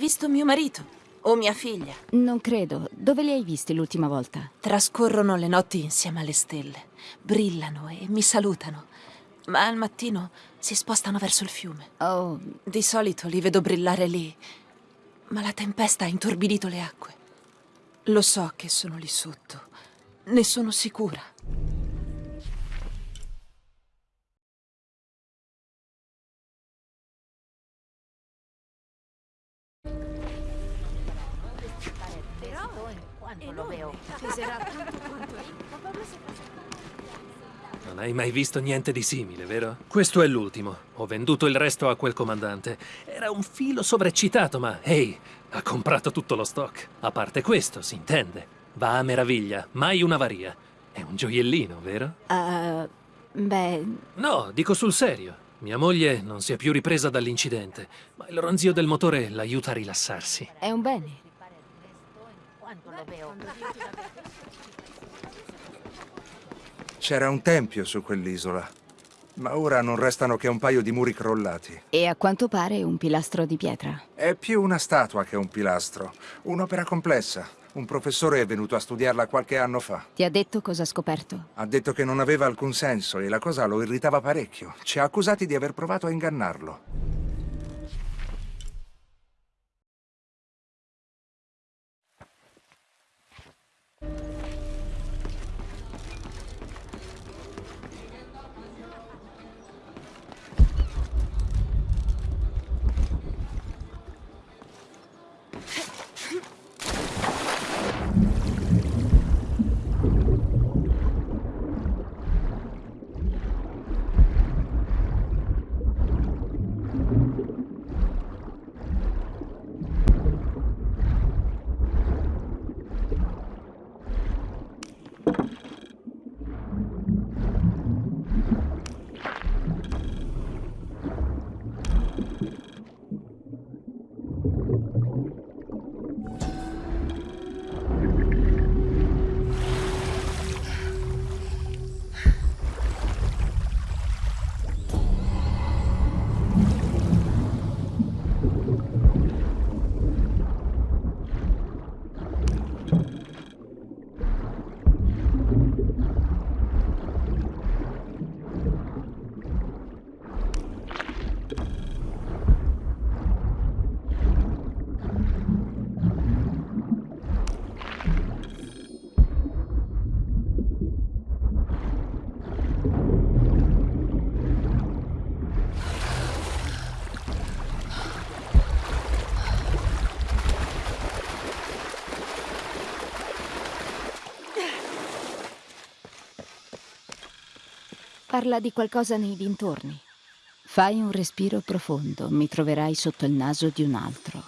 Hai visto mio marito? O mia figlia? Non credo. Dove li hai visti l'ultima volta? Trascorrono le notti insieme alle stelle. Brillano e mi salutano. Ma al mattino si spostano verso il fiume. Oh, Di solito li vedo brillare lì. Ma la tempesta ha intorbidito le acque. Lo so che sono lì sotto. Ne sono sicura. Non hai mai visto niente di simile, vero? Questo è l'ultimo. Ho venduto il resto a quel comandante. Era un filo sovreccitato, ma ehi, ha comprato tutto lo stock. A parte questo, si intende. Va a meraviglia, mai un'avaria. È un gioiellino, vero? eh, beh, No, dico sul serio. Mia moglie non si è più ripresa dall'incidente, ma il ronzio del motore l'aiuta a rilassarsi. è un bene. C'era un tempio su quell'isola, ma ora non restano che un paio di muri crollati. E a quanto pare un pilastro di pietra. È più una statua che un pilastro, un'opera complessa. Un professore è venuto a studiarla qualche anno fa. Ti ha detto cosa ha scoperto? Ha detto che non aveva alcun senso e la cosa lo irritava parecchio. Ci ha accusati di aver provato a ingannarlo. Parla di qualcosa nei dintorni. Fai un respiro profondo, mi troverai sotto il naso di un altro.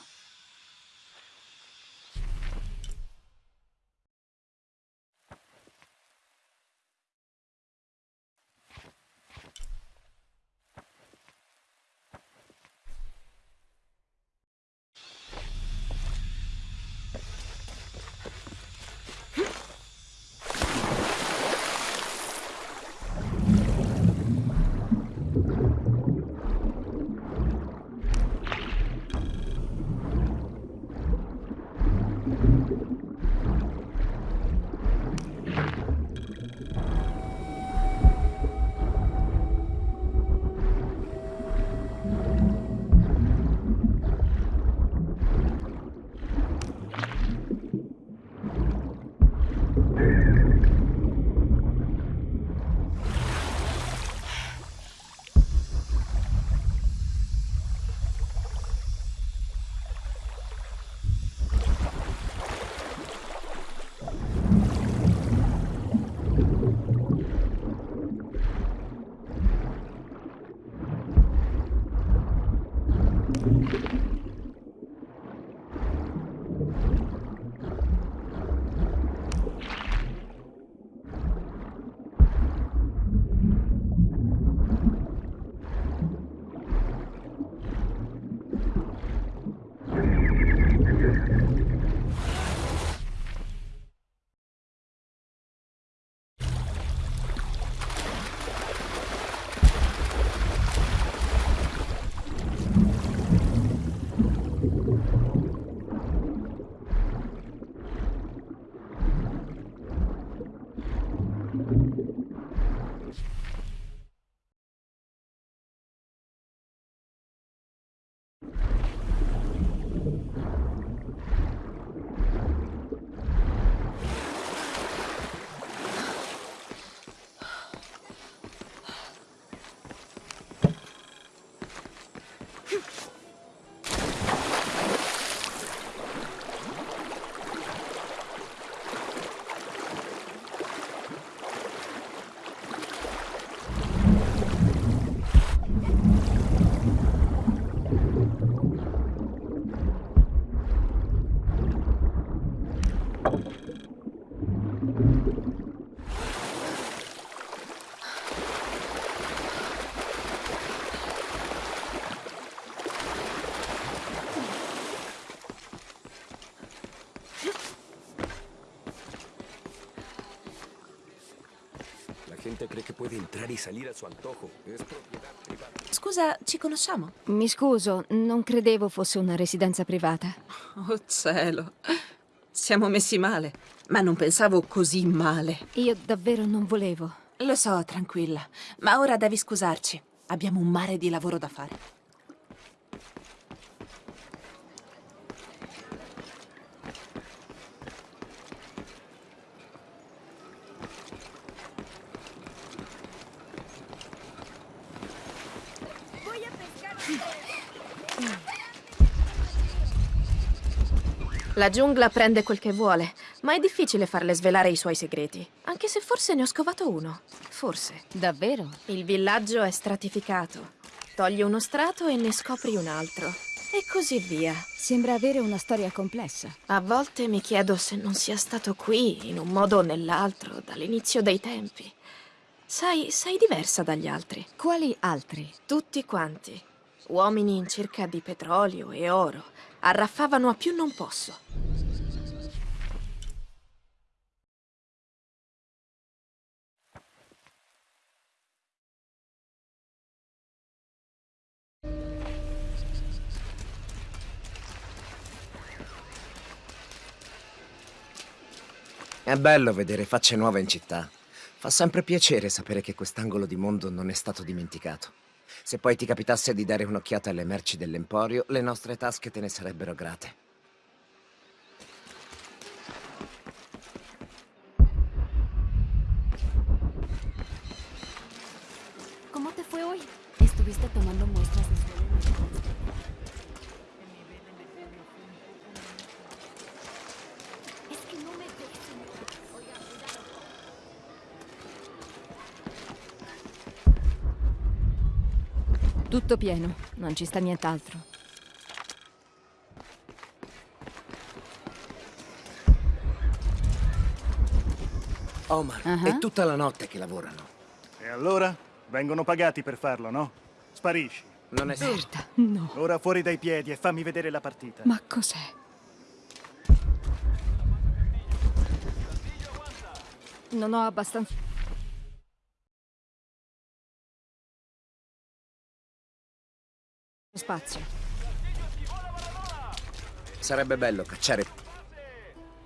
Cree que puede entrar y salir a su antojo. Es propiedad privada. Scusa, ci conosciamo? Mi scuso, non credevo fosse una residenza privata. Oh cielo. Siamo messi male. Ma non pensavo così male. Io davvero non volevo. Lo so, tranquilla. Ma ora devi scusarci. Abbiamo un mare di lavoro da fare. La giungla prende quel che vuole, ma è difficile farle svelare i suoi segreti. Anche se forse ne ho scovato uno. Forse. Davvero? Il villaggio è stratificato. Togli uno strato e ne scopri un altro. E così via. Sembra avere una storia complessa. A volte mi chiedo se non sia stato qui, in un modo o nell'altro, dall'inizio dei tempi. Sai, sei diversa dagli altri. Quali altri? Tutti quanti. Uomini in cerca di petrolio e oro. Arraffavano a più non posso. È bello vedere facce nuove in città. Fa sempre piacere sapere che quest'angolo di mondo non è stato dimenticato. Se poi ti capitasse di dare un'occhiata alle merci dell'Emporio, le nostre tasche te ne sarebbero grate. ¿Cómo te fue hoy? Estuviste tomando muestras de Tutto pieno, non ci sta nient'altro. Omar, Ah. è tutta la notte che lavorano. E allora? Vengono pagati per farlo, no? Sparisci. Non è Berta, no. Ora fuori dai piedi e fammi vedere la partita. Ma cos'è? Non ho abbastanza... spazio. Sarebbe bello cacciare...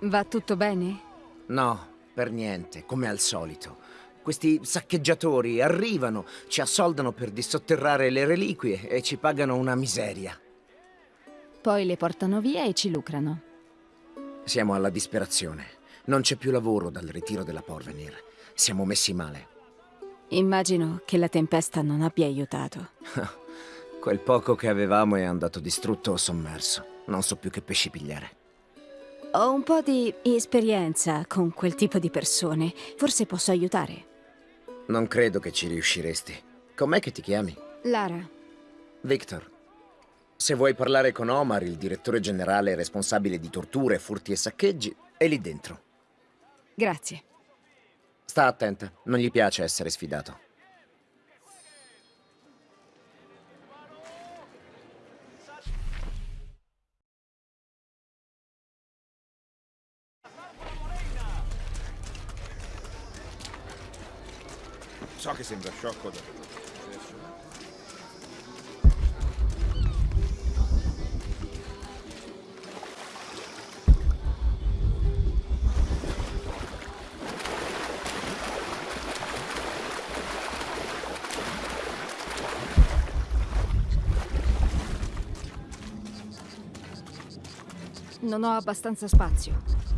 Va tutto bene? No, per niente, come al solito. Questi saccheggiatori arrivano, ci assoldano per dissotterrare le reliquie e ci pagano una miseria. Poi le portano via e ci lucrano. Siamo alla disperazione. Non c'è più lavoro dal ritiro della Porvenir. Siamo messi male. Immagino che la tempesta non abbia aiutato. Quel poco che avevamo è andato distrutto o sommerso. Non so più che pesci pigliare. Ho un po' di esperienza con quel tipo di persone. Forse posso aiutare. Non credo che ci riusciresti. Com'è che ti chiami? Lara, Victor. Se vuoi parlare con Omar, il direttore generale responsabile di torture, furti e saccheggi, è lì dentro. grazie. Sta attenta, non gli piace essere sfidato. So che sembra sciocco da... Non ho abbastanza spazio.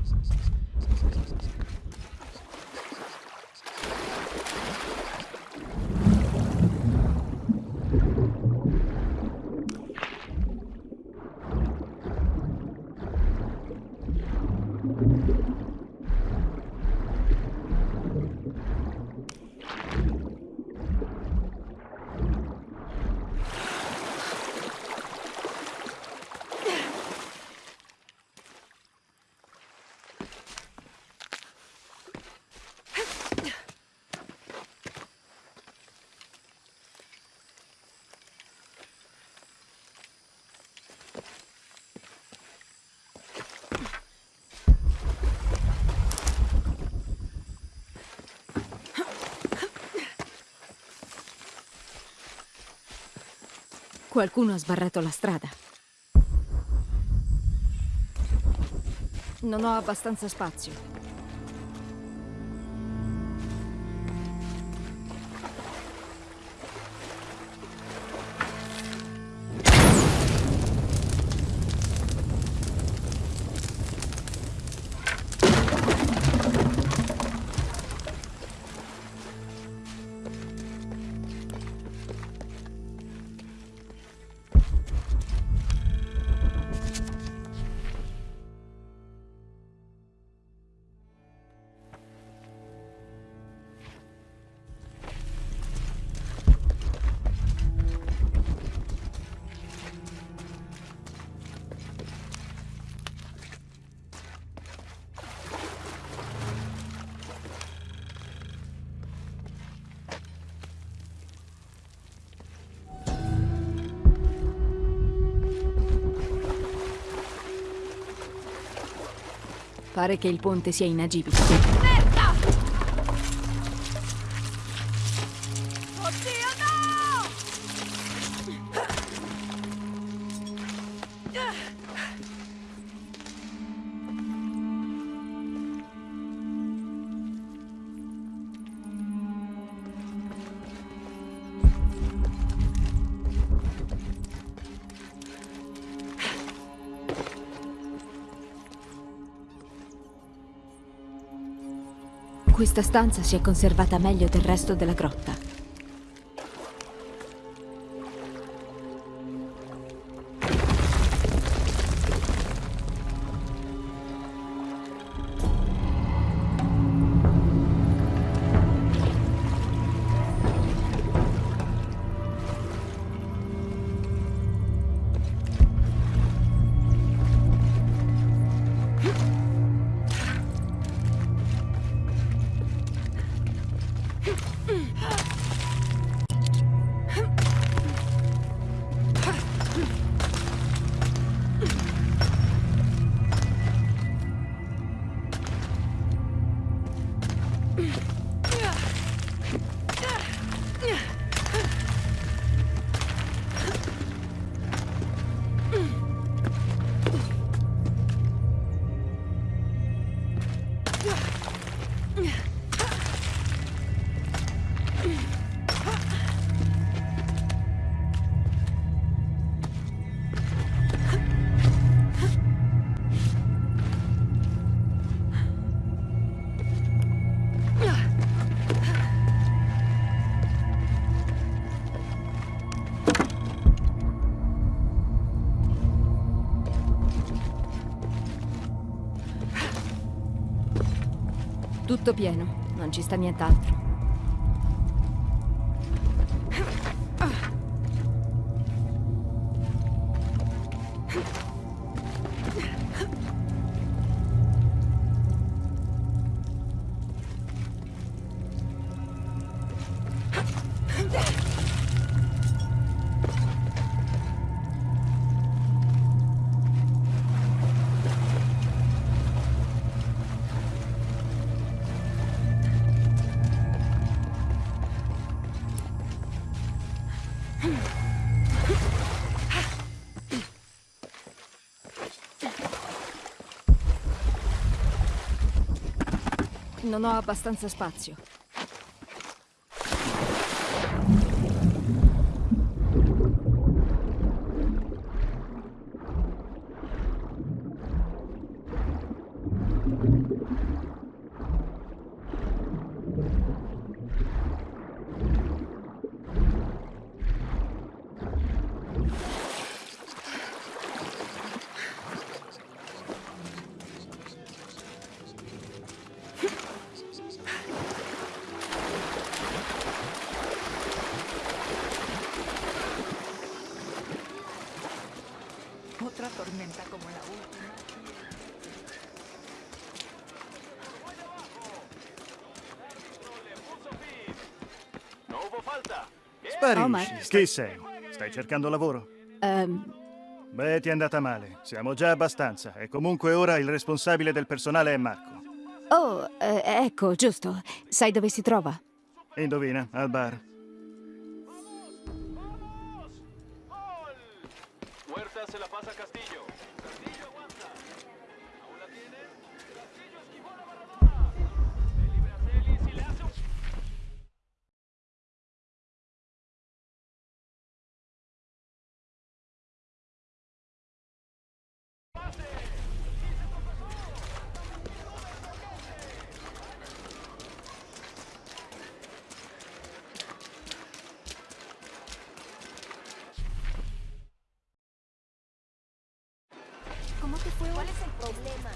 Qualcuno ha sbarrato la strada. Non ho abbastanza spazio. Pare che il ponte sia inagibile. Questa stanza si è conservata meglio del resto della grotta. Pieno, non ci sta nient'altro. Non ho abbastanza spazio. Omar. Sparisci. Chi sei? Stai cercando lavoro? Ehm, Beh, ti è andata male. Siamo già abbastanza. E comunque ora il responsabile del personale è Marco. oh, eh, ecco, giusto. Sai dove si trova? Indovina, al bar. ¿Cuál es el problema?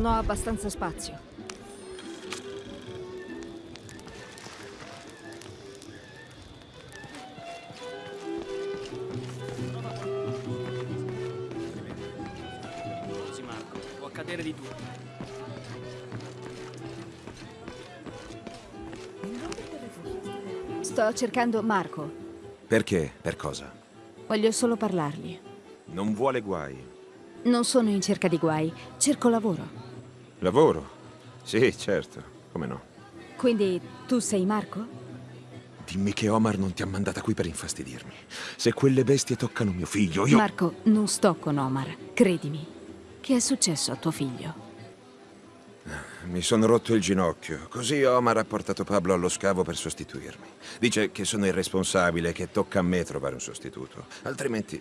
Non ho abbastanza spazio. Sì, Marco, può accadere di tutto. Sto cercando Marco. Perché? Per cosa? Voglio solo parlargli. Non vuole guai. Non sono in cerca di guai, cerco lavoro. Lavoro? Sì, certo. Come no? Quindi tu sei Marco? Dimmi che Omar non ti ha mandata qui per infastidirmi. Se quelle bestie toccano mio figlio, io... Marco, non sto con Omar, credimi. Che è successo a tuo figlio? Mi sono rotto il ginocchio. Così Omar ha portato Pablo allo scavo per sostituirmi. Dice che sono irresponsabile, che tocca a me trovare un sostituto. Altrimenti...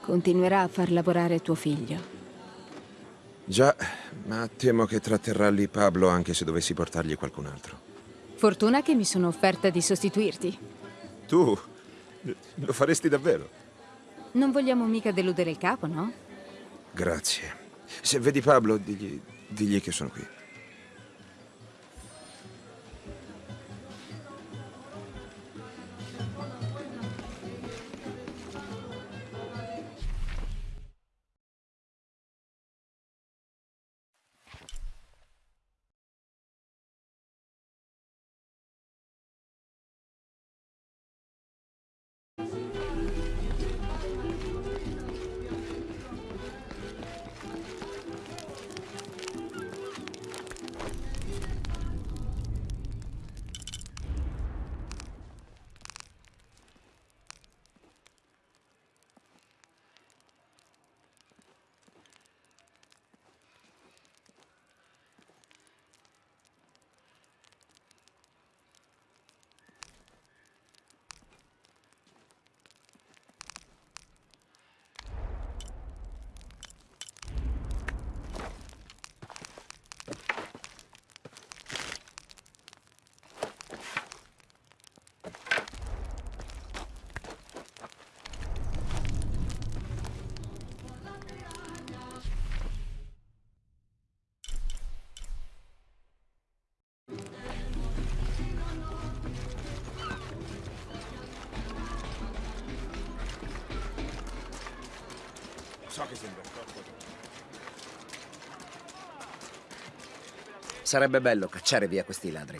Continuerà a far lavorare tuo figlio. Già, ma temo che tratterrà lì Pablo anche se dovessi portargli qualcun altro. Fortuna che mi sono offerta di sostituirti. Tu? Lo faresti davvero? Non vogliamo mica deludere il capo, no? Grazie. Se vedi Pablo, digli, digli che sono qui. So che sembra. Sarebbe bello cacciare via questi ladri.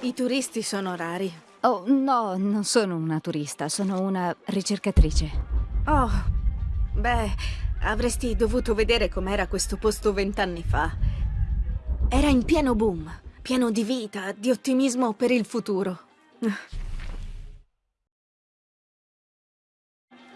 I turisti sono rari. Oh, no, non sono una turista, sono una ricercatrice. Oh, Beh, avresti dovuto vedere com'era questo posto vent'anni fa. Era in pieno boom, pieno di vita, di ottimismo per il futuro.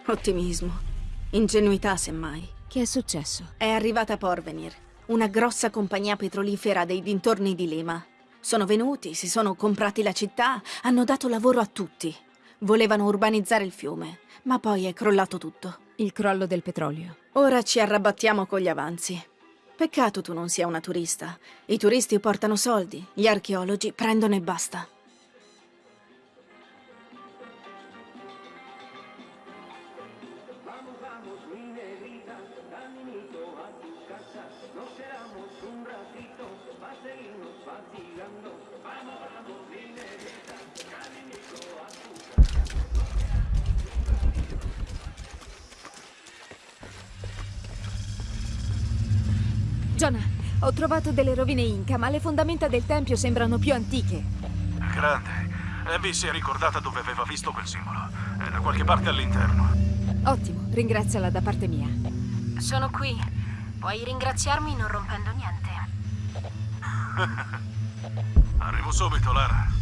Ottimismo. Ingenuità, semmai. Che è successo? È arrivata Porvenir, una grossa compagnia petrolifera dei dintorni di Lima. Sono venuti, si sono comprati la città, hanno dato lavoro a tutti. Volevano urbanizzare il fiume, ma poi è crollato tutto. Il crollo del petrolio. Ora ci arrabattiamo con gli avanzi. Peccato tu non sia una turista. I turisti portano soldi, gli archeologi prendono e basta. Jonah, ho trovato delle rovine Inca, ma le fondamenta del tempio sembrano più antiche. Grande. Abby si è ricordata dove aveva visto quel simbolo. È da qualche parte all'interno. Ottimo, ringraziala da parte mia. Sono qui. Puoi ringraziarmi non rompendo niente. Arrivo subito, Lara.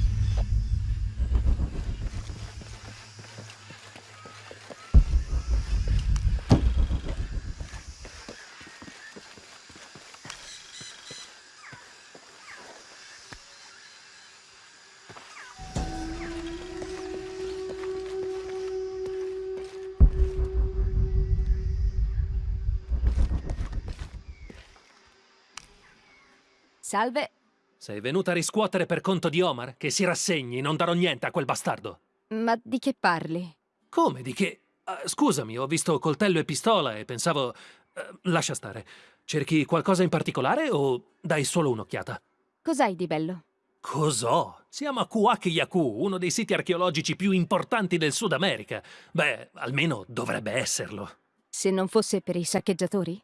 Salve. Sei venuta a riscuotere per conto di Omar? Che si rassegni, non darò niente a quel bastardo. Ma di che parli? Come? Di che? Ah, scusami, ho visto coltello e pistola e pensavo... eh, lascia stare. Cerchi qualcosa in particolare o dai solo un'occhiata? Cos'hai di bello? Cos'ho? Siamo a Kuak Yaku, uno dei siti archeologici più importanti del Sud America. Beh, almeno dovrebbe esserlo. Se non fosse per i saccheggiatori?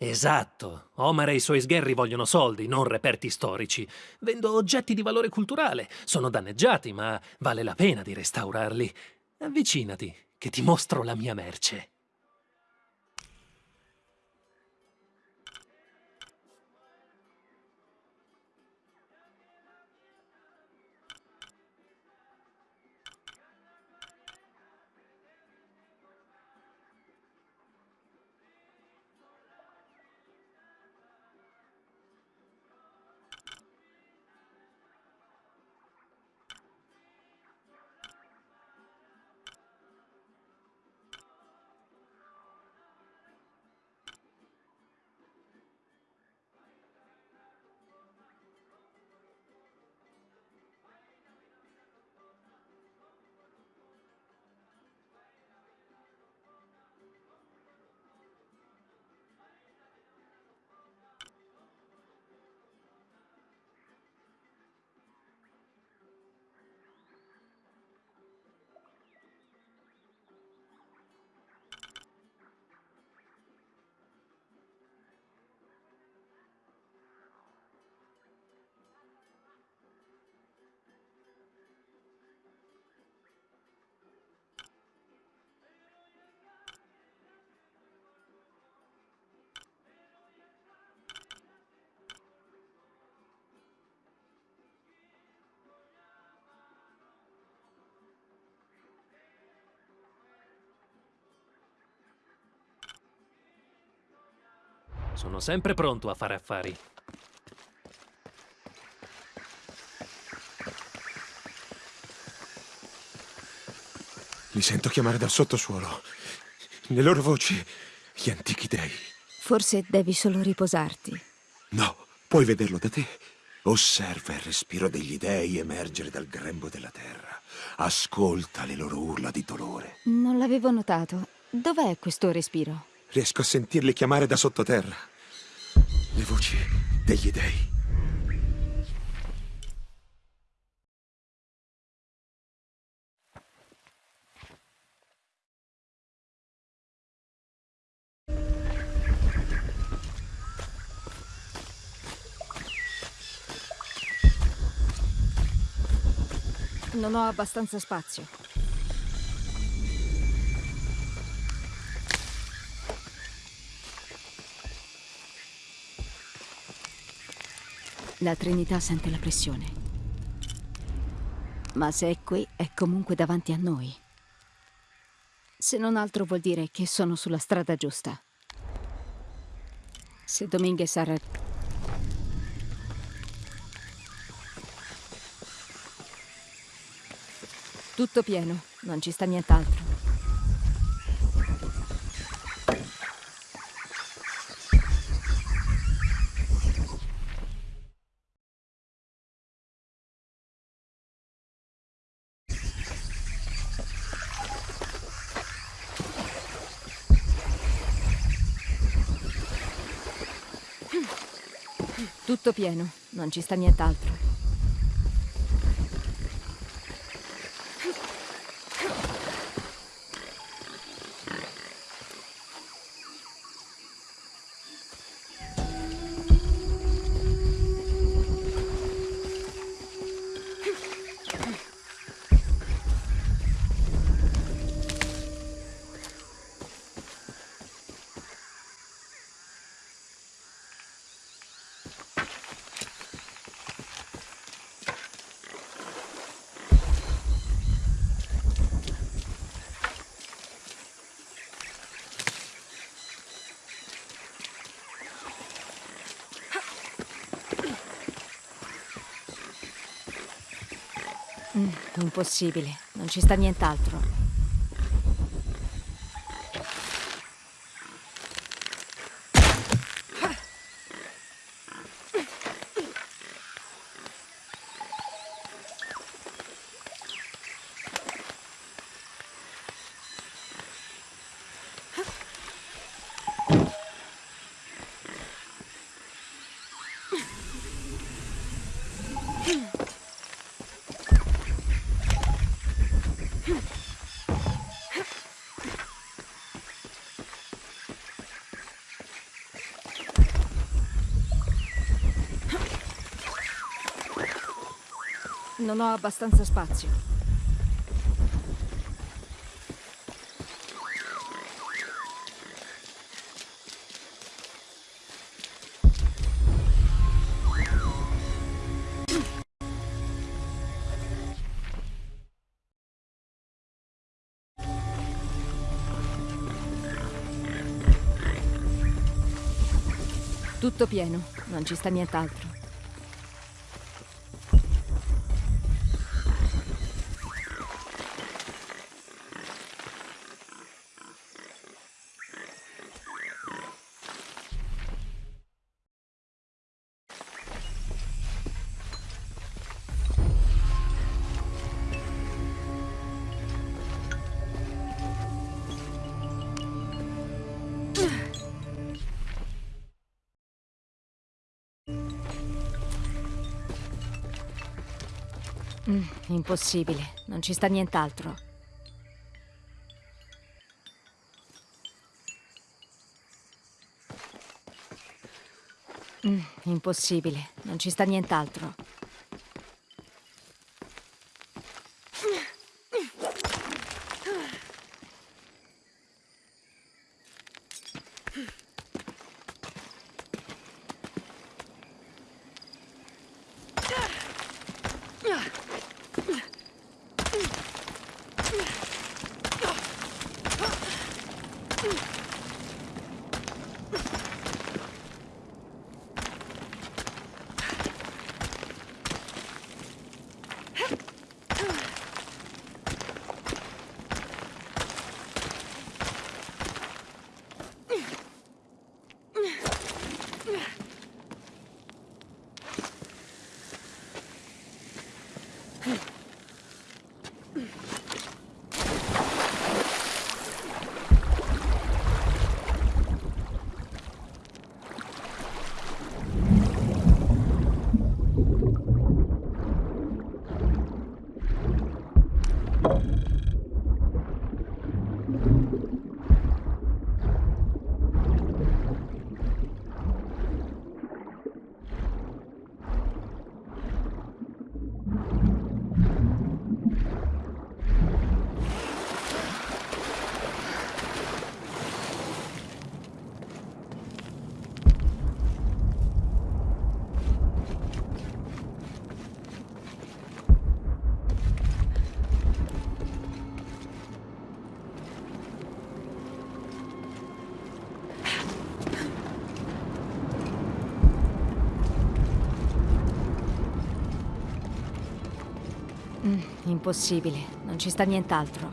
Esatto. Omar e i suoi sgherri vogliono soldi, non reperti storici. Vendo oggetti di valore culturale. Sono danneggiati, ma vale la pena di restaurarli. Avvicinati, che ti mostro la mia merce. Sono sempre pronto a fare affari. Li sento chiamare dal sottosuolo. Le loro voci, gli antichi dei. Forse devi solo riposarti. No, puoi vederlo da te. Osserva il respiro degli dei emergere dal grembo della terra. Ascolta le loro urla di dolore. Non l'avevo notato. Dov'è questo respiro? Riesco a sentirli chiamare da sottoterra. Le voci degli dei. Non ho abbastanza spazio. La Trinità sente la pressione. Ma se è qui, è comunque davanti a noi. Se non altro vuol dire che sono sulla strada giusta. Se Dominguez ha rag- Tutto pieno, non ci sta nient'altro. Tutto pieno, non ci sta nient'altro. Mm, impossibile, non ci sta nient'altro. Non ho abbastanza spazio. Tutto pieno, non ci sta nient'altro. Impossibile, non ci sta nient'altro. Mm, impossibile, non ci sta nient'altro. Impossibile, non ci sta nient'altro.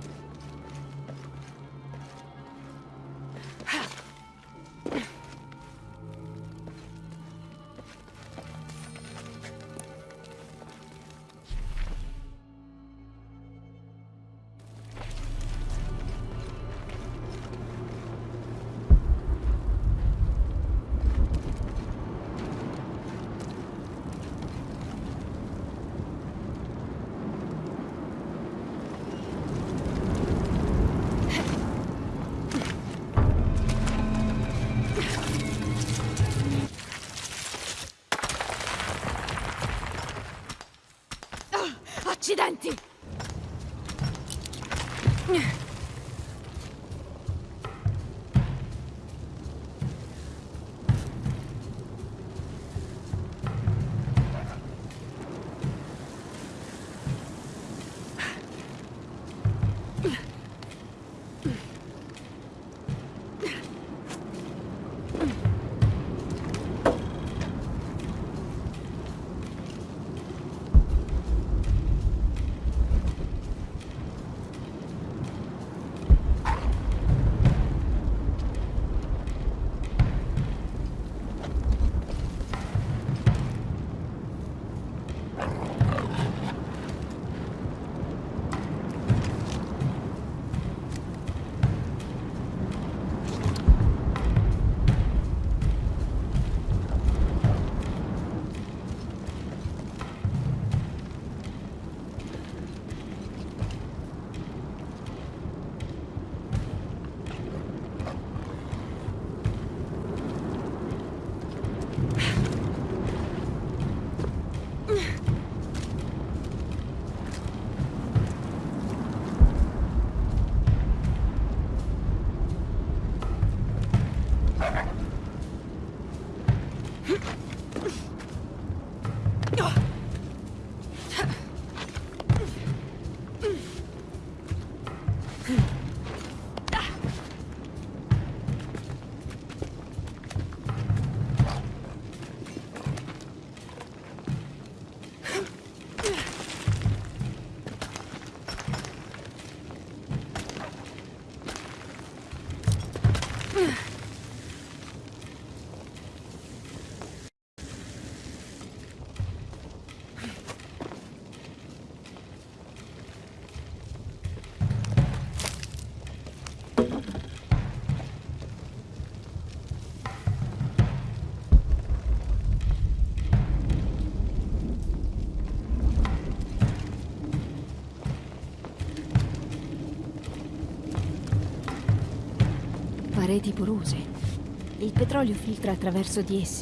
Pareti porose. Il petrolio filtra attraverso di esse.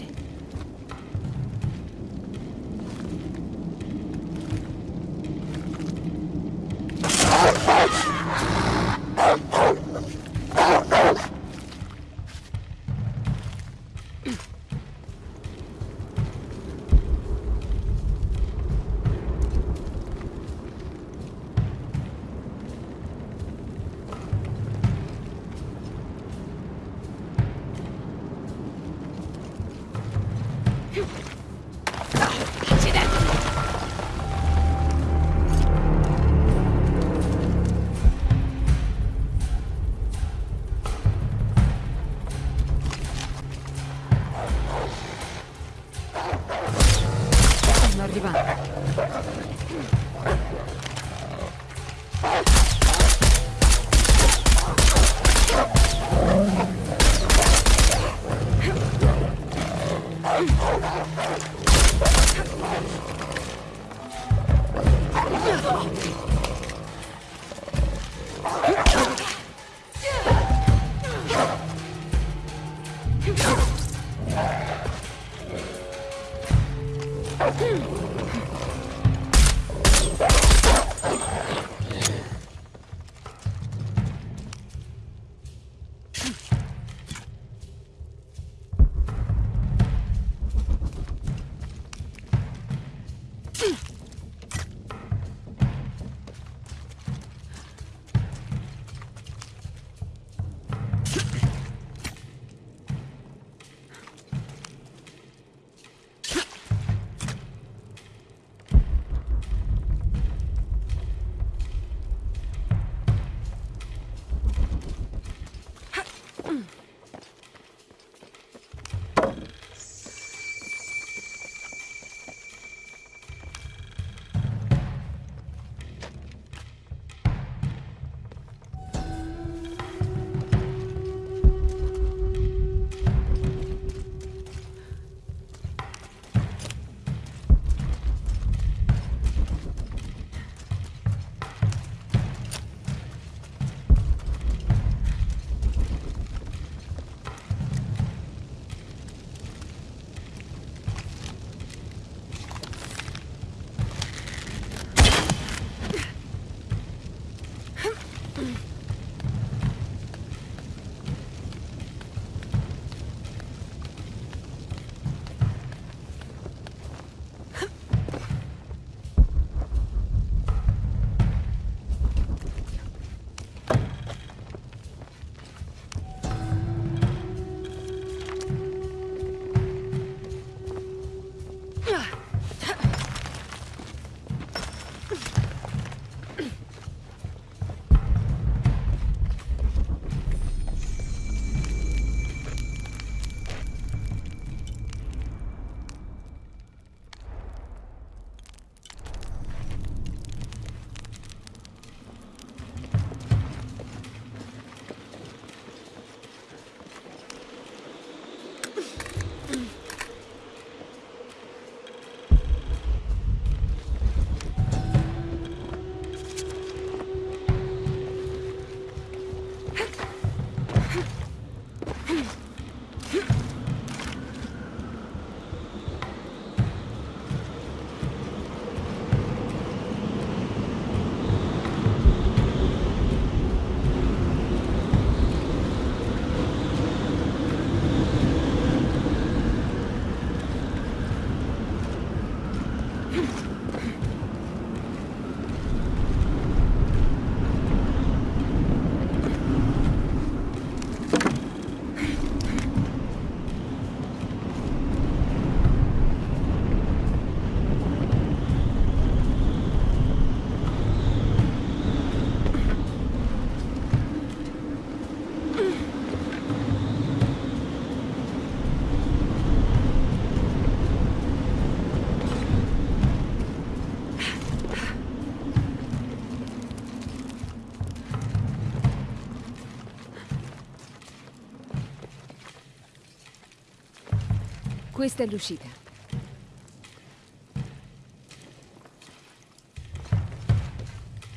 Questa è l'uscita.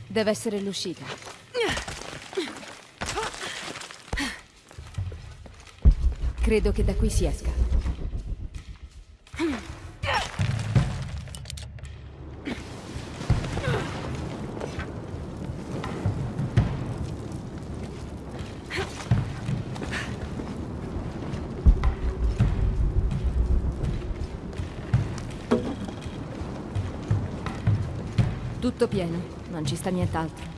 Deve essere l'uscita. Credo che da qui si esca. Tutto pieno, non ci sta nient'altro.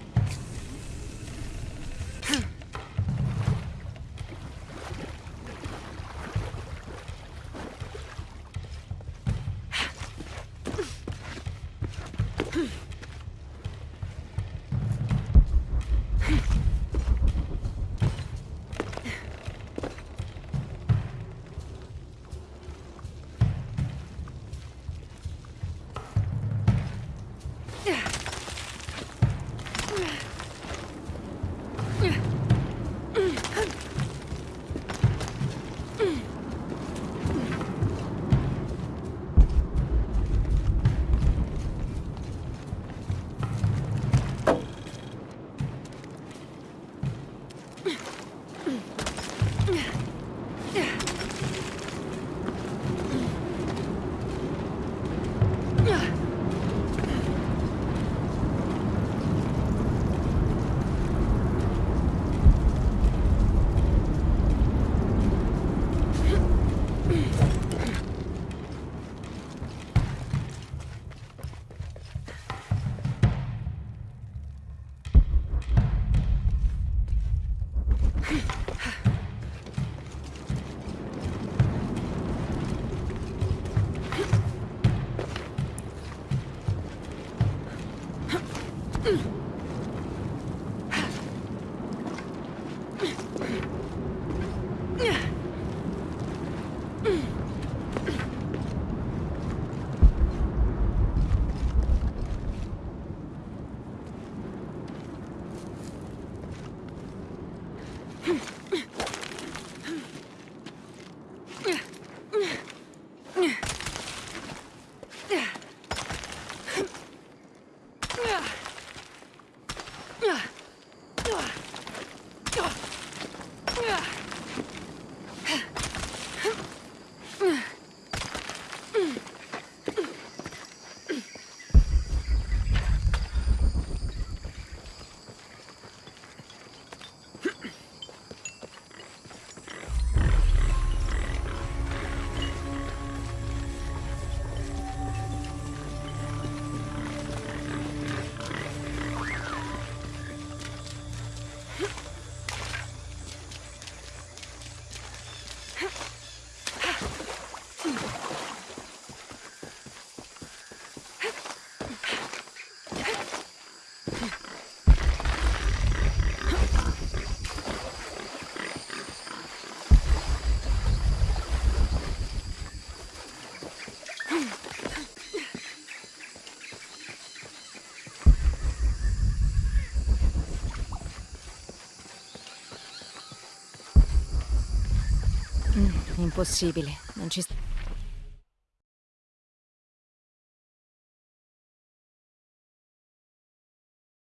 Impossibile, non ci sta.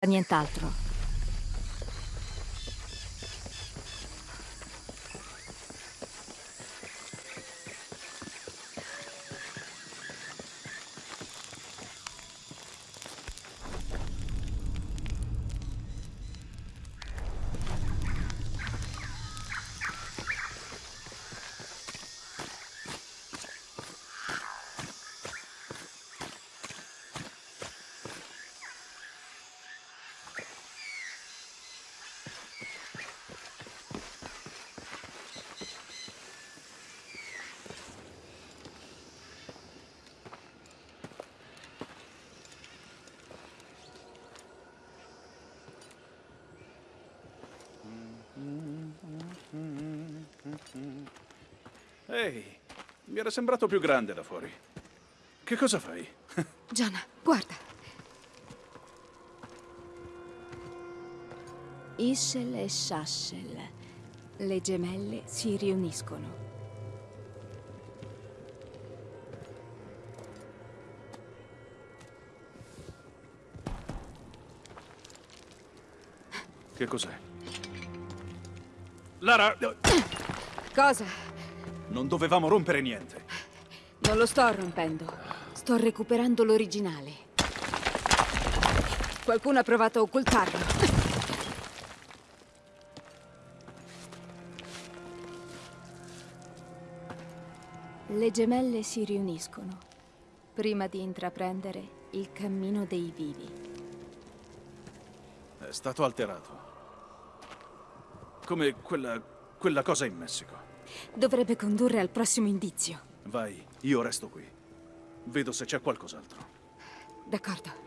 Nient'altro. Ehi, mi era sembrato più grande da fuori. Che cosa fai? Gianna, guarda. Issel e Sassel, le gemelle si riuniscono. Che cos'è? Lara... Cosa? Non dovevamo rompere niente. Non lo sto rompendo. Sto recuperando l'originale. Qualcuno ha provato a occultarlo. Le gemelle si riuniscono prima di intraprendere il cammino dei vivi. È stato alterato. Come quella, quella cosa in Messico. Dovrebbe condurre al prossimo indizio. Vai, io resto qui. Vedo se c'è qualcos'altro. D'accordo.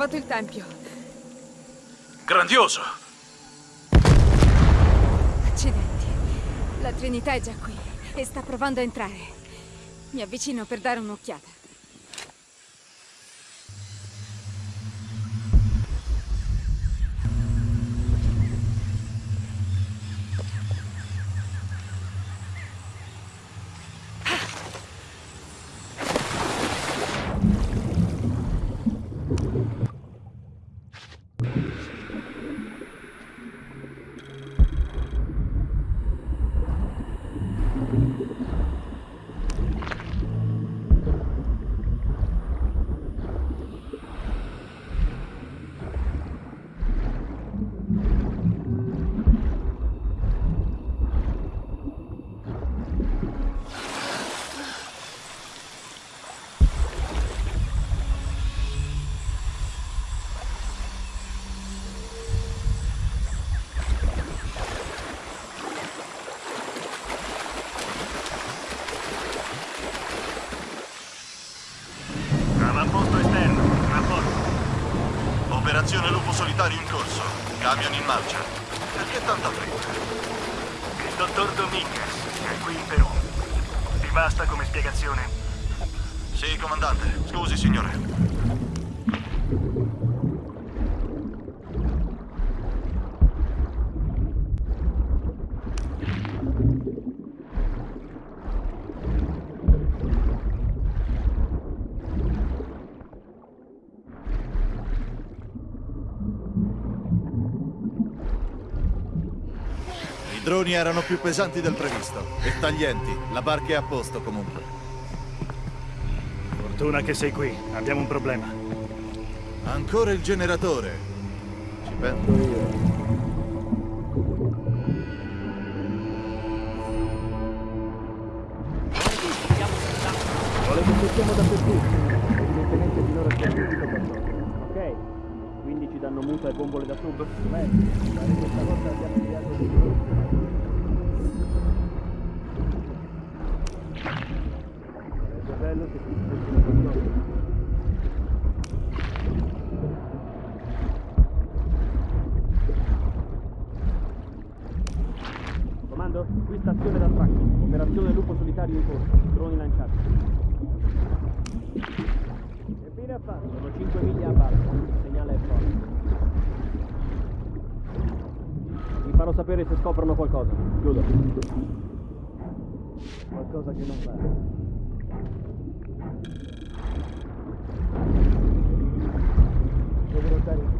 Trovato il tempio. Grandioso! Accidenti. La Trinità è già qui e sta provando a entrare. Mi avvicino per dare un'occhiata. Camion in marcia. Perché tanta fretta? Il dottor Dominguez è qui in Perù. Ti basta come spiegazione? Sì, comandante. Scusi, signore. I droni erano più pesanti del previsto e taglienti. La barca è a posto comunque. Fortuna che sei qui. Abbiamo un problema. Ancora il generatore. Ci penso sapere se scoprono qualcosa. Chiudo. Qualcosa che non va. Devo notare.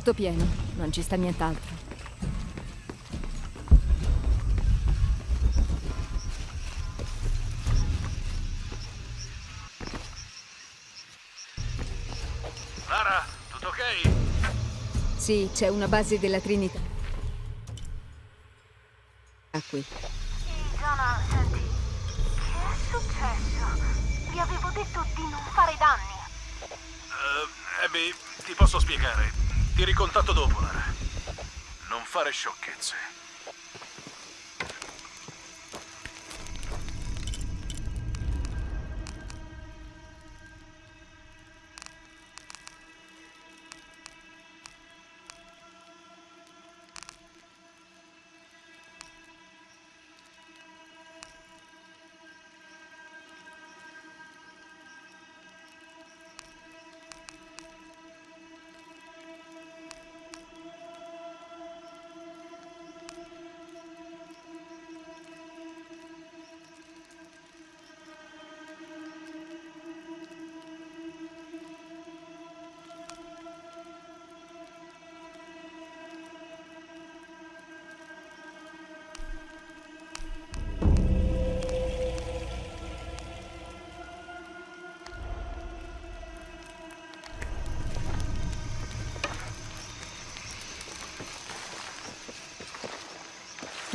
Tutto pieno, non ci sta nient'altro. Lara, tutto ok? Sì, c'è una base della Trinità. Ah, qui. Zona, senti, che è successo? Vi avevo detto di non fare danni. Uh, Abby, ti posso spiegare. Ti ricontatto dopo, Lara. Non fare sciocchezze.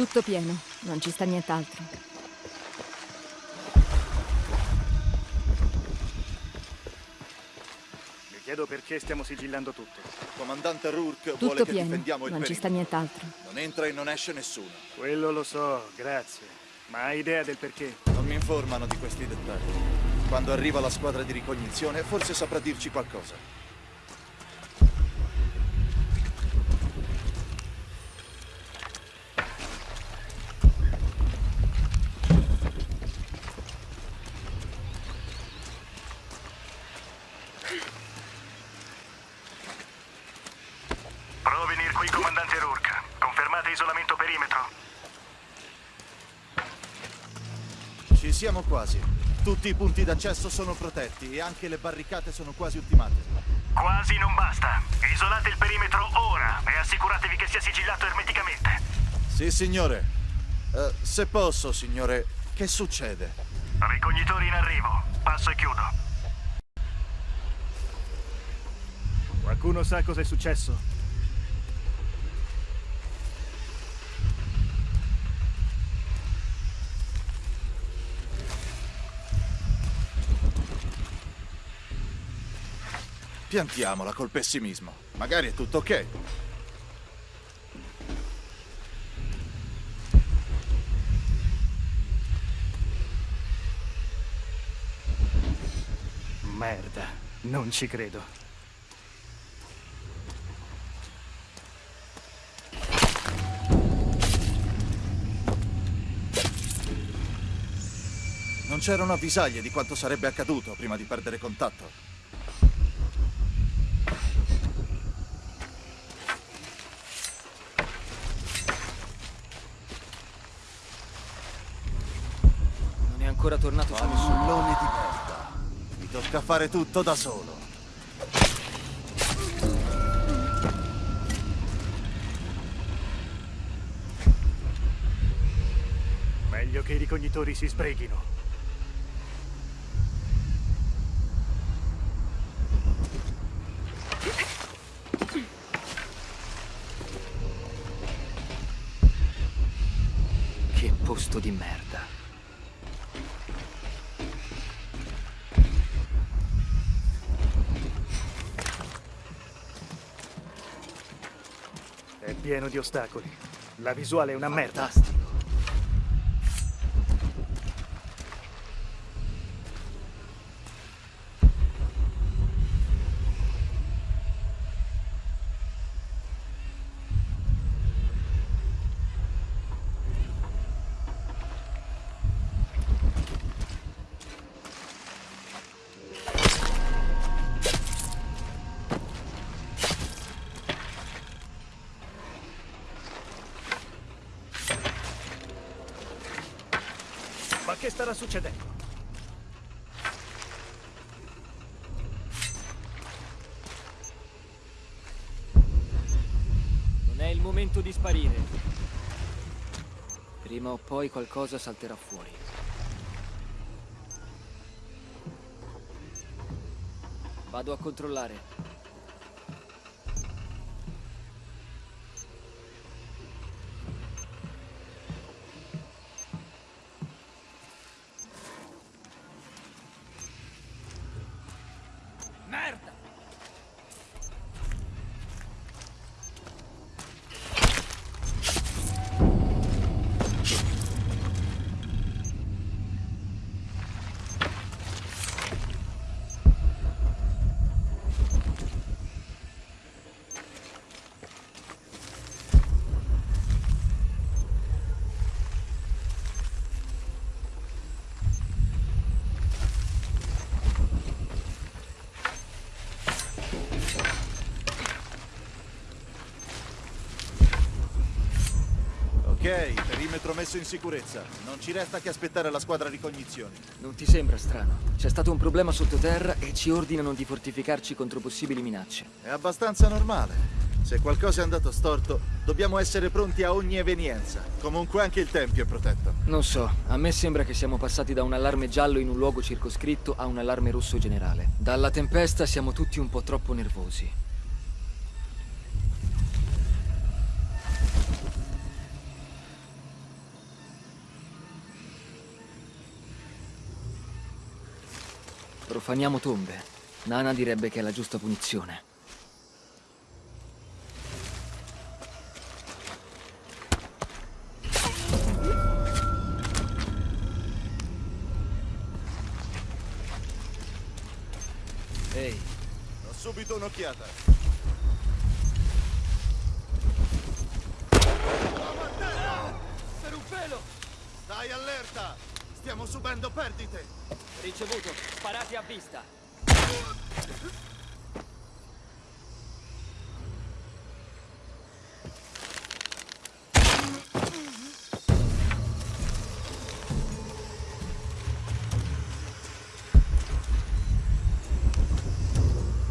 Tutto pieno, non ci sta nient'altro. Mi chiedo perché stiamo sigillando tutto. Comandante Rourke vuole Tutto che pieno, difendiamo il non ci sta nient'altro. Non entra e non esce nessuno. Quello lo so, grazie. Ma hai idea del perché? Non mi informano di questi dettagli. Quando arriva la squadra di ricognizione, forse saprà dirci qualcosa. Prova a venire qui, comandante Rourke. Confermate isolamento perimetro. Ci siamo quasi. Tutti i punti d'accesso sono protetti e anche le barricate sono quasi ultimate. Quasi non basta. Isolate il perimetro ora e assicuratevi che sia sigillato ermeticamente. Sì, signore. Eh, se posso, signore, che succede? Ricognitori in arrivo. Passo e chiudo. Qualcuno sa cosa è successo? Piantiamola col pessimismo. Magari è tutto ok. Merda, non ci credo. Non c'erano avvisaglie di quanto sarebbe accaduto prima di perdere contatto. ancora tornato su nessuno. Pallone di merda. Mi tocca fare tutto da solo. Meglio che i ricognitori si sbreghino. Che posto di merda. È pieno di ostacoli. La visuale è una merda. Ma che starà succedendo? Non è il momento di sparire. Prima o poi qualcosa salterà fuori. Vado a controllare. Ok, perimetro messo in sicurezza. Non ci resta che aspettare la squadra ricognizioni. Non ti sembra strano? C'è stato un problema sottoterra e ci ordinano di fortificarci contro possibili minacce. È abbastanza normale. Se qualcosa è andato storto, dobbiamo essere pronti a ogni evenienza. Comunque anche il tempio è protetto. Non so, a me sembra che siamo passati da un allarme giallo in un luogo circoscritto a un allarme rosso generale. Dalla tempesta siamo tutti un po' troppo nervosi. Profaniamo tombe. Nana direbbe che è la giusta punizione. Ehi, Do subito un'occhiata. Per un pelo! Stai allerta! Stiamo subendo perdite! Ricevuto, sparati a vista.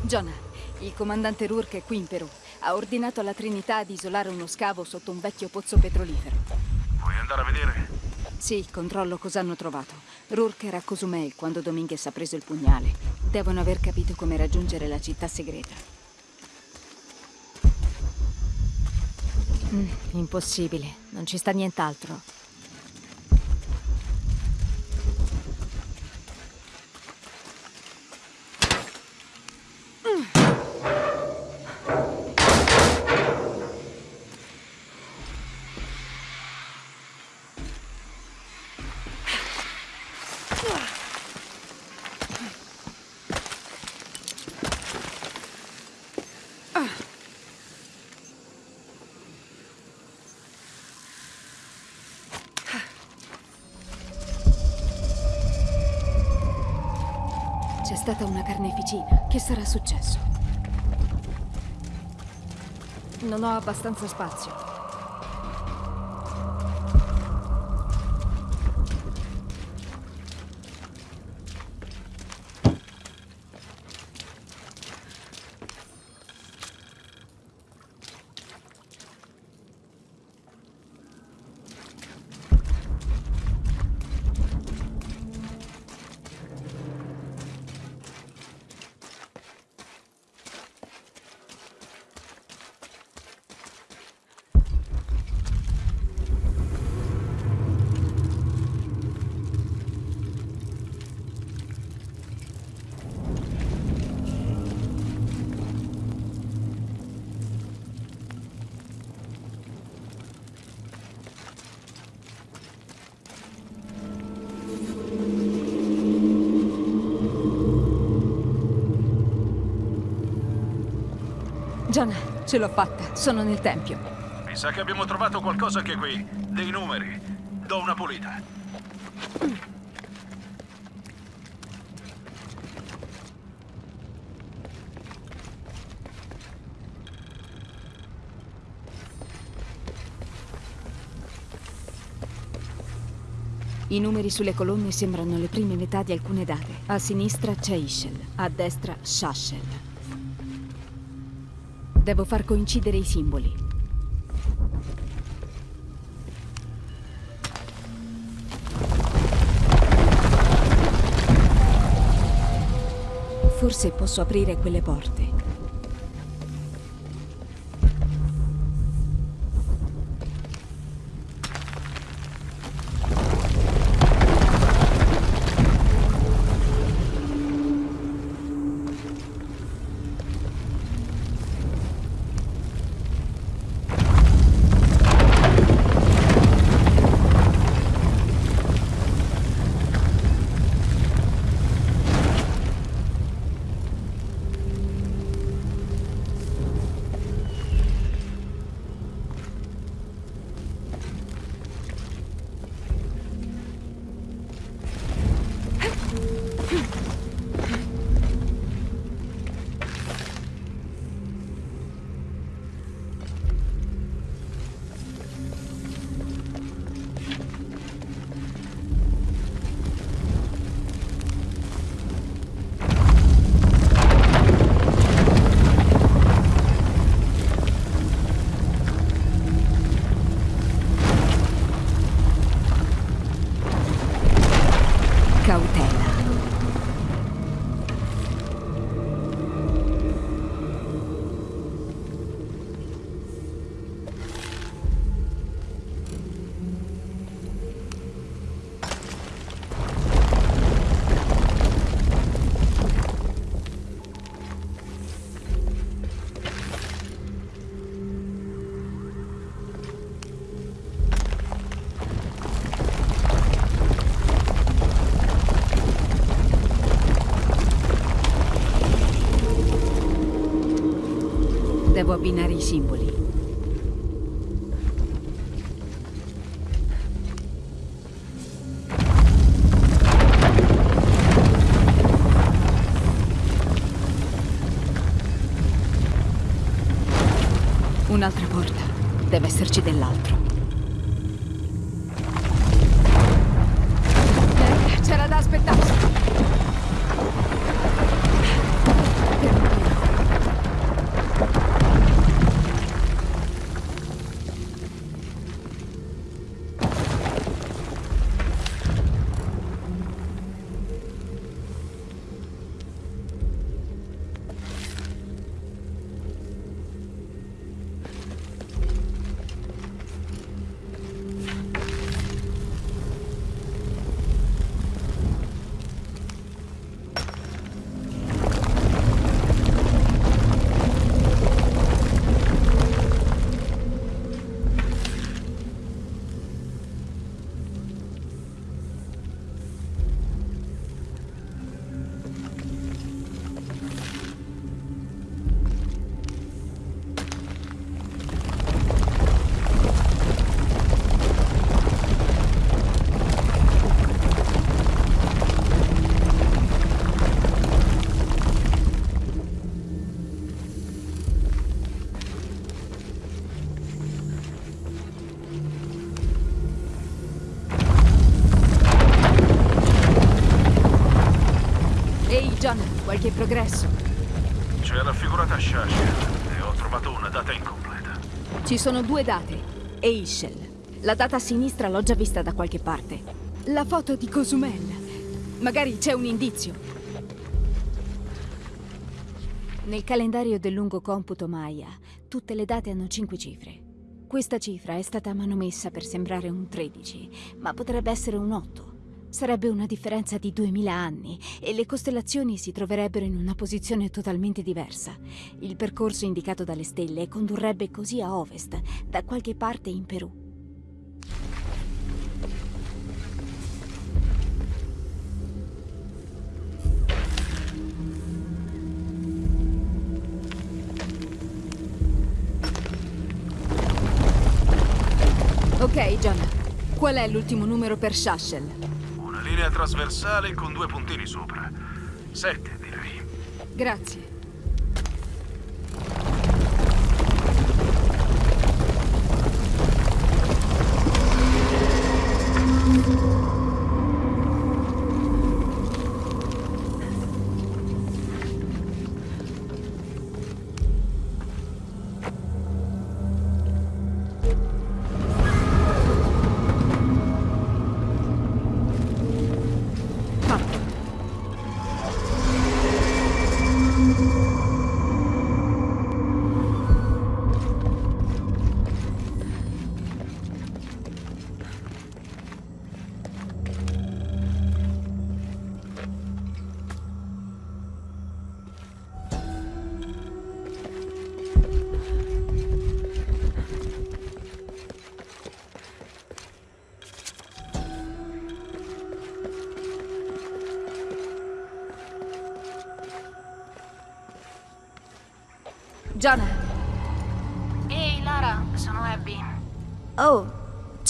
Jonah, il comandante Rourke è qui in Perù. Ha ordinato alla Trinità di isolare uno scavo sotto un vecchio pozzo petrolifero. Vuoi andare a vedere? Sì, controllo cosa hanno trovato. Rourke era a Cozumel quando Dominguez ha preso il pugnale. Devono aver capito come raggiungere la città segreta. Mm, impossibile, non ci sta nient'altro. C'è stata una carneficina. Che sarà successo? Non ho abbastanza spazio. Gianna, ce l'ho fatta. Sono nel tempio. Mi sa che abbiamo trovato qualcosa anche qui. Dei numeri. Do una pulita. I numeri sulle colonne sembrano le prime metà di alcune date. A sinistra c'è Ischel, a destra Shashel. Devo far coincidere i simboli. Forse posso aprire quelle porte. Devo abbinare i simboli. Un'altra porta. Deve esserci dell'altro. Progresso? C'è raffigurata Shashir e ho trovato una data incompleta. Ci sono due date. E Ischel. La data a sinistra l'ho già vista da qualche parte. La foto di Cozumel. Magari c'è un indizio. Nel calendario del lungo computo Maya, tutte le date hanno cinque cifre. Questa cifra è stata manomessa per sembrare un 13, ma potrebbe essere un 8. Sarebbe una differenza di 2000 anni e le costellazioni si troverebbero in una posizione totalmente diversa. Il percorso indicato dalle stelle condurrebbe così a ovest, da qualche parte in Perù. Ok, John. Qual è l'ultimo numero per Shashel? Linea trasversale con due puntini sopra. Sette, direi. Grazie.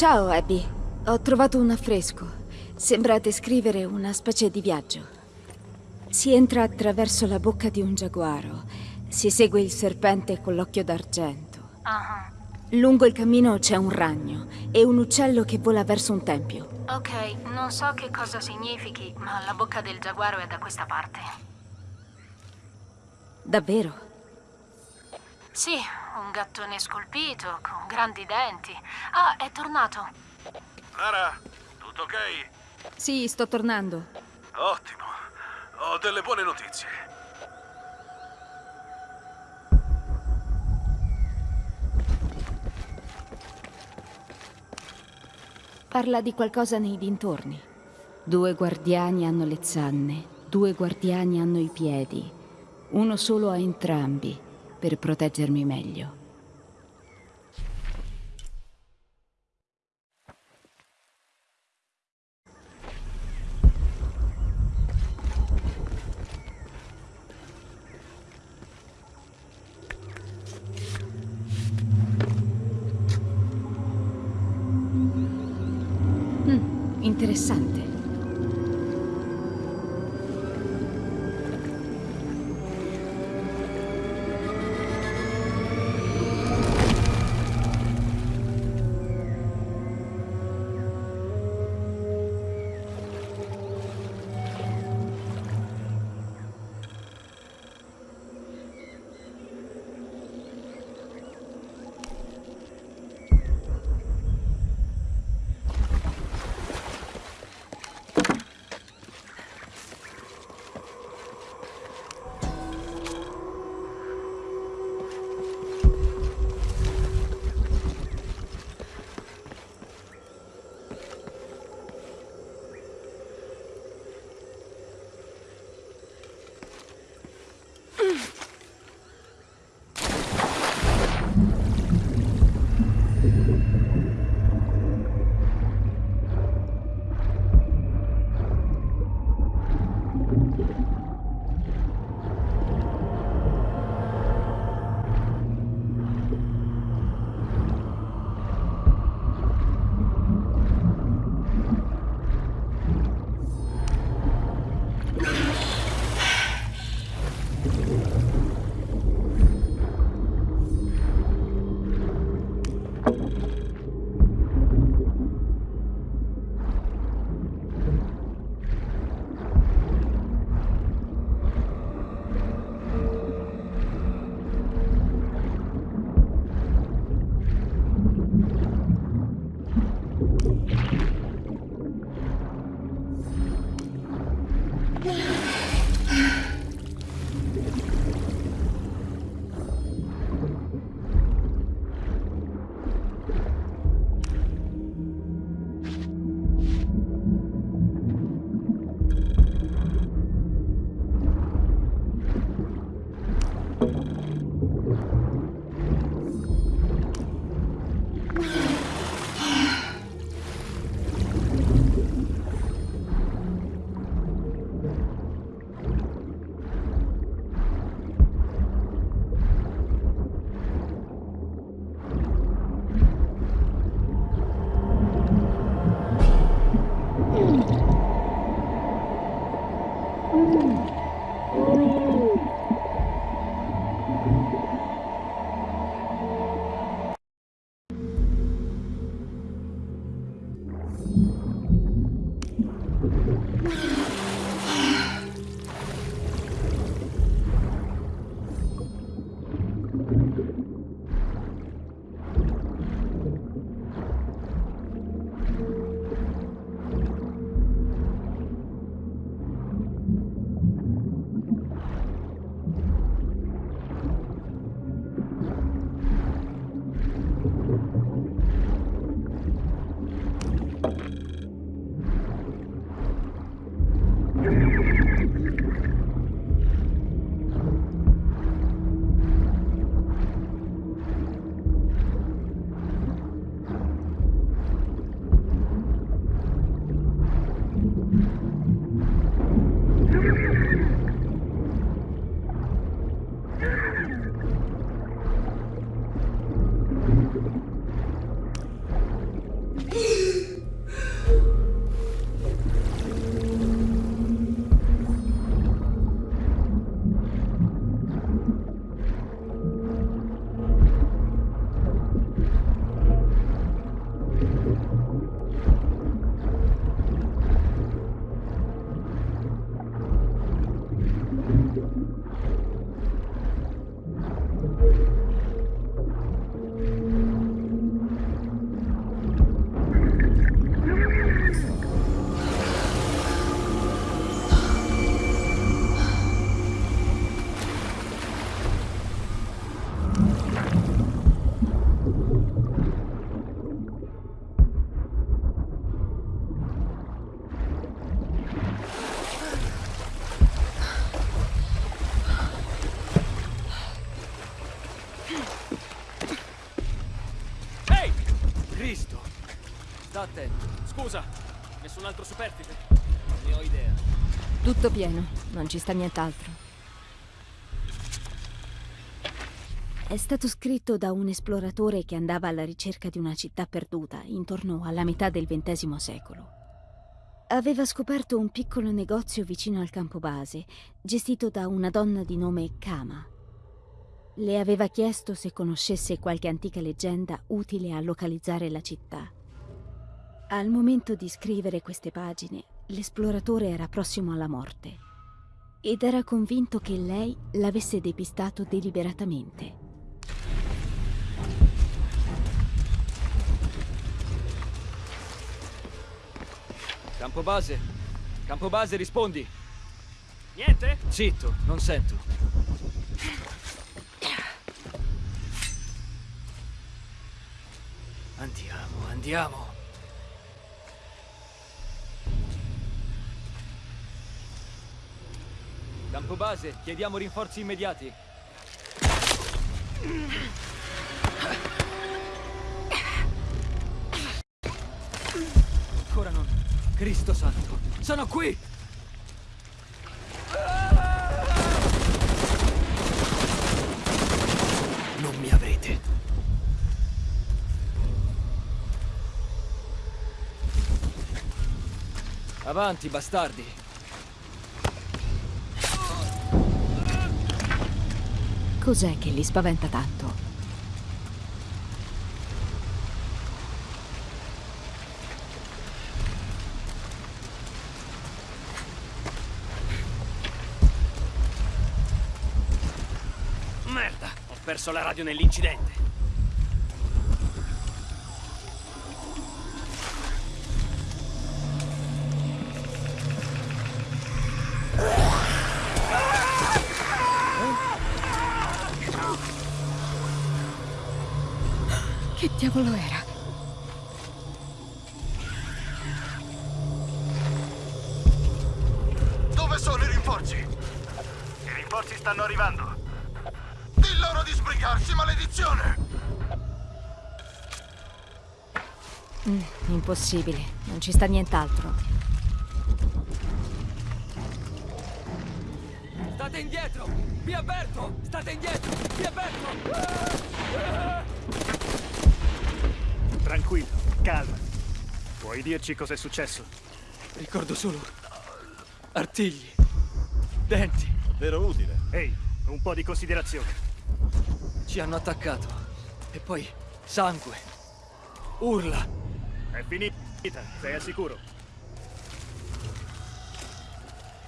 Ciao Abby. Ho trovato un affresco. Sembra descrivere una specie di viaggio. Si entra attraverso la bocca di un giaguaro. Si segue il serpente con l'occhio d'argento. Ah, Lungo il cammino c'è un ragno e un uccello che vola verso un tempio. ok, non so che cosa significhi, ma la bocca del giaguaro è da questa parte. Davvero? Sì, un gattone scolpito, con grandi denti. Ah, è tornato. Lara, tutto ok? Sì, sto tornando. Ottimo. Ho delle buone notizie. Parla di qualcosa nei dintorni. Due guardiani hanno le zanne, due guardiani hanno i piedi. Uno solo a entrambi, per proteggermi meglio. Mm, interessante. Thank you. Attento. Scusa, nessun altro superstite? Non ne ho idea. Tutto pieno, non ci sta nient'altro. È stato scritto da un esploratore che andava alla ricerca di una città perduta intorno alla metà del XX secolo. Aveva scoperto un piccolo negozio vicino al campo base, gestito da una donna di nome Kama. Le aveva chiesto se conoscesse qualche antica leggenda utile a localizzare la città. Al momento di scrivere queste pagine, l'esploratore era prossimo alla morte ed era convinto che lei l'avesse depistato deliberatamente. Campo base. Campo base, rispondi. Niente? Zitto, non sento. Andiamo, andiamo. Campo base, chiediamo rinforzi immediati. Ancora non. Cristo santo, sono qui! Non mi avrete. Avanti, bastardi. Cos'è che li spaventa tanto? Merda, ho perso la radio nell'incidente. Diavolo era? Dove sono i rinforzi? I rinforzi stanno arrivando. Di loro di sbrigarsi, maledizione! Mm, impossibile, non ci sta nient'altro. Dirci cos'è successo? Ricordo solo artigli, denti. Davvero utile. Ehi, un po' di considerazione. Ci hanno attaccato. E poi sangue. Urla. È finita, sei al sicuro.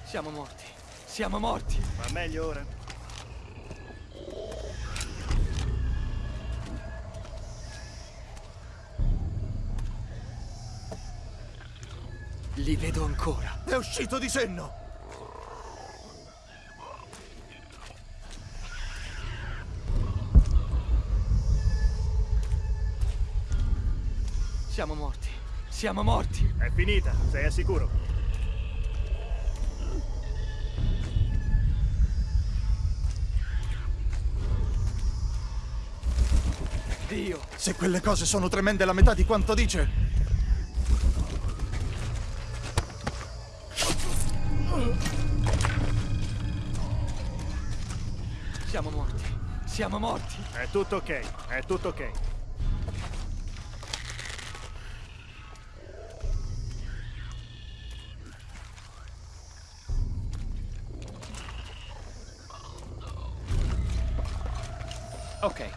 Siamo morti. Siamo morti. Va meglio ora? Li vedo ancora. È uscito di senno! Siamo morti. Siamo morti. È finita, sei al sicuro. Dio. Se quelle cose sono tremende la metà di quanto dice. Siamo morti. È tutto ok, è tutto ok. Ok.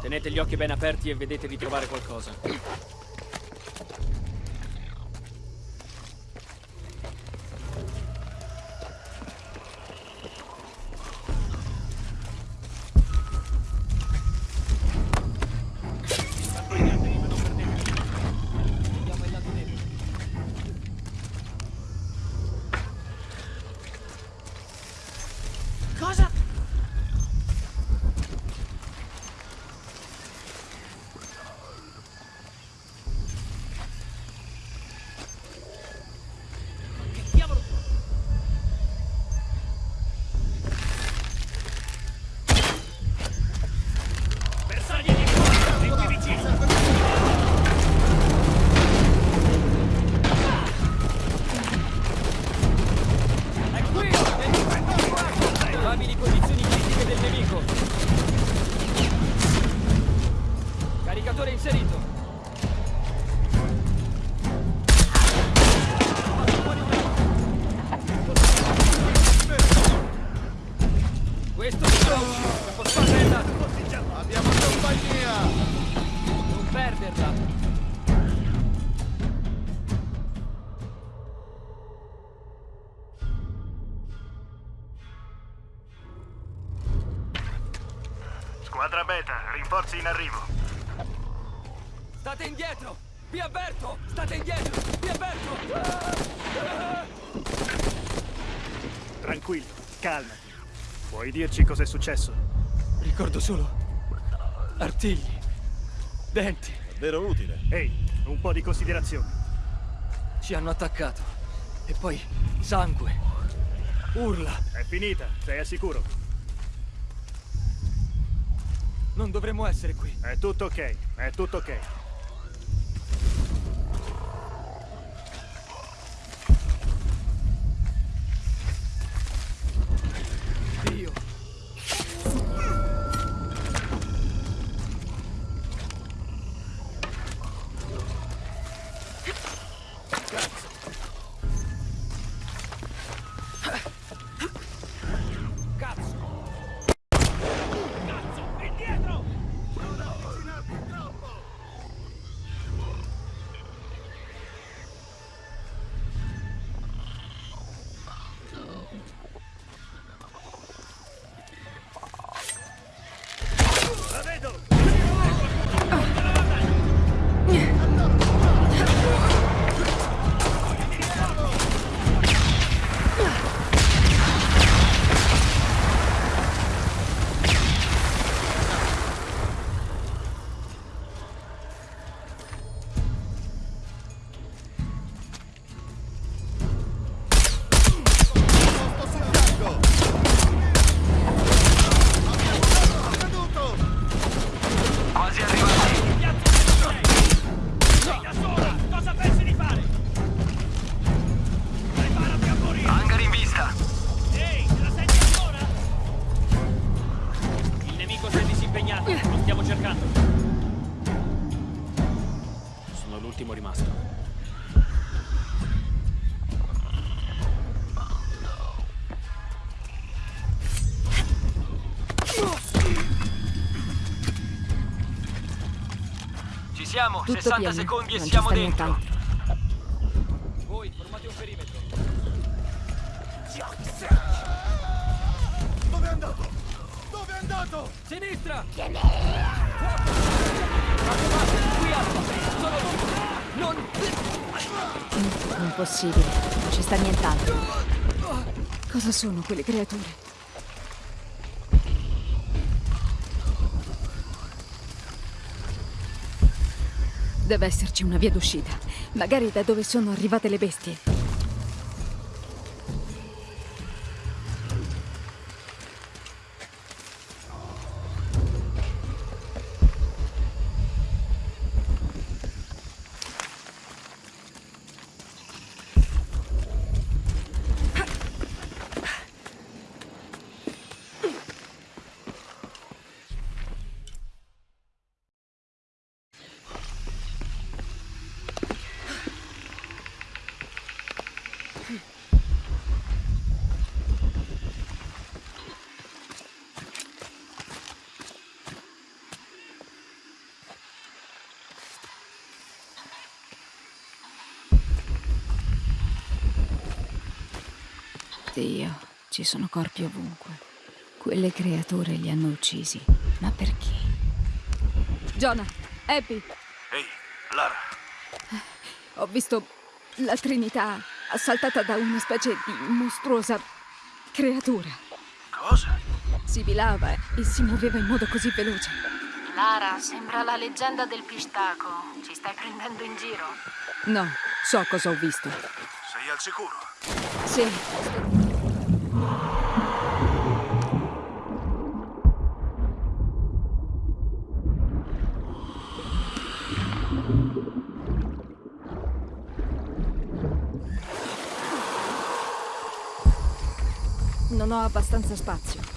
Tenete gli occhi ben aperti e vedete di trovare qualcosa. Dirci cos'è successo? Ricordo solo artigli, denti. Davvero utile. Ehi, un po' di considerazione. Ci hanno attaccato. E poi sangue. Urla. È finita, sei al sicuro. Non dovremmo essere qui. È tutto ok, è tutto ok. Siamo, Tutto 60 pieno, secondi e non ci siamo sta dentro. nient'altro. Voi, formate un perimetro. Dove è andato? Dove è andato? Sinistra! Raccomando, qui Alfa! Sono Non... Impossibile, non ci sta nient'altro. Cosa sono quelle creature? Deve esserci una via d'uscita. Magari da dove sono arrivate le bestie. Dio, ci sono corpi ovunque. Quelle creature li hanno uccisi. Ma perché? Jonah, Abby, Ehi, Lara, ho visto la Trinità assaltata da una specie di mostruosa creatura. cosa? Sibilava e si muoveva in modo così veloce. Lara, sembra la leggenda del pistaco. Ci stai prendendo in giro? No, so cosa ho visto. Sei al sicuro? Sì. Non abbastanza spazio.